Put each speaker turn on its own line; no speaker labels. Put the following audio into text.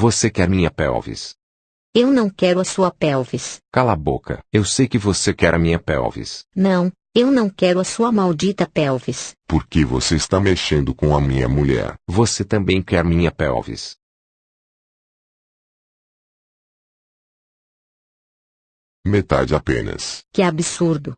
Você quer minha pelvis.
Eu não quero a sua pelvis.
Cala a boca. Eu sei que você quer a minha pelvis.
Não, eu não quero a sua maldita pelvis.
Por que você está mexendo com a minha mulher?
Você também quer minha pelvis.
Metade apenas.
Que absurdo.